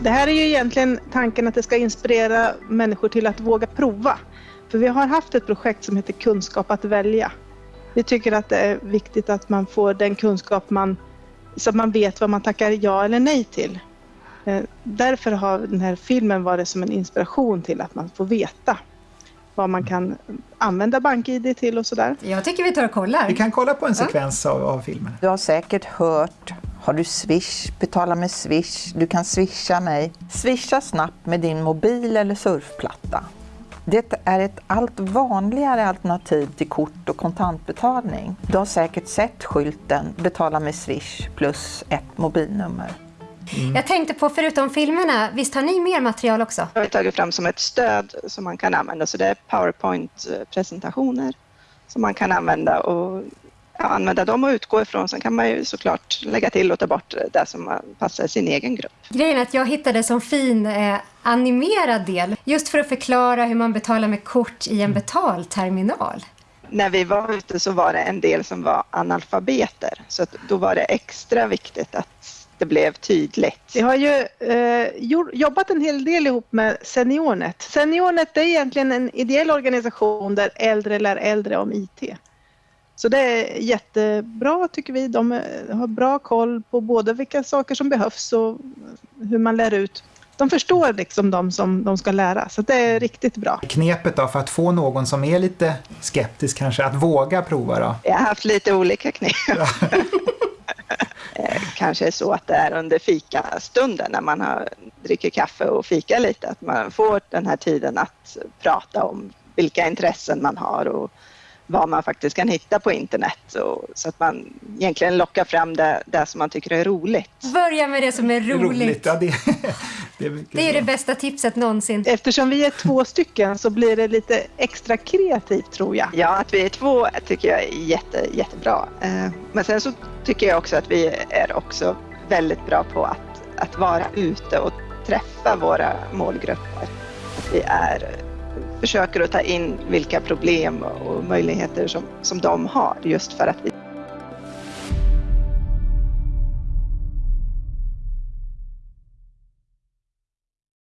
Det här är ju egentligen tanken att det ska inspirera människor till att våga prova. För vi har haft ett projekt som heter Kunskap att välja. Vi tycker att det är viktigt att man får den kunskap man, så att man vet vad man tackar ja eller nej till. Eh, därför har den här filmen varit som en inspiration till att man får veta vad man kan använda BankID till och sådär. Jag tycker vi tar och kollar. Vi kan kolla på en sekvens av, av filmen. Du har säkert hört har du Swish? Betala med Swish. Du kan swisha mig. Swisha snabbt med din mobil eller surfplatta. Det är ett allt vanligare alternativ till kort och kontantbetalning. Du har säkert sett skylten Betala med Swish plus ett mobilnummer. Mm. Jag tänkte på, förutom filmerna, visst har ni mer material också? Jag har tagit fram som ett stöd som man kan använda, så det är Powerpoint-presentationer som man kan använda och använda dem och utgå ifrån. Sen kan man ju såklart lägga till och ta bort det som passar sin egen grupp. Grejen är att jag hittade som fin eh, animerad del just för att förklara hur man betalar med kort i en betalterminal. När vi var ute så var det en del som var analfabeter så då var det extra viktigt att det blev tydligt. Vi har ju eh, jobbat en hel del ihop med Seniornet. Seniornet är egentligen en ideell organisation där äldre lär äldre om IT. Så det är jättebra tycker vi. De har bra koll på både vilka saker som behövs och hur man lär ut. De förstår liksom de som de ska lära, så det är riktigt bra. Knepet då för att få någon som är lite skeptisk kanske att våga prova då? Jag har haft lite olika knep. Ja. Eh, kanske är så att det är under fikastunden när man har, dricker kaffe och fika lite, att man får den här tiden att prata om vilka intressen man har och vad man faktiskt kan hitta på internet och, så att man egentligen lockar fram det, det som man tycker är roligt. Börja med det som är roligt. roligt ja, det, det, är, det är det bästa tipset någonsin. Eftersom vi är två stycken så blir det lite extra kreativt tror jag. Ja, att vi är två tycker jag är jätte, jättebra. Eh, men sen så tycker jag också att vi är också väldigt bra på att, att vara ute och träffa våra målgrupper. Att vi är försöker att ta in vilka problem och möjligheter som, som de har just för att vi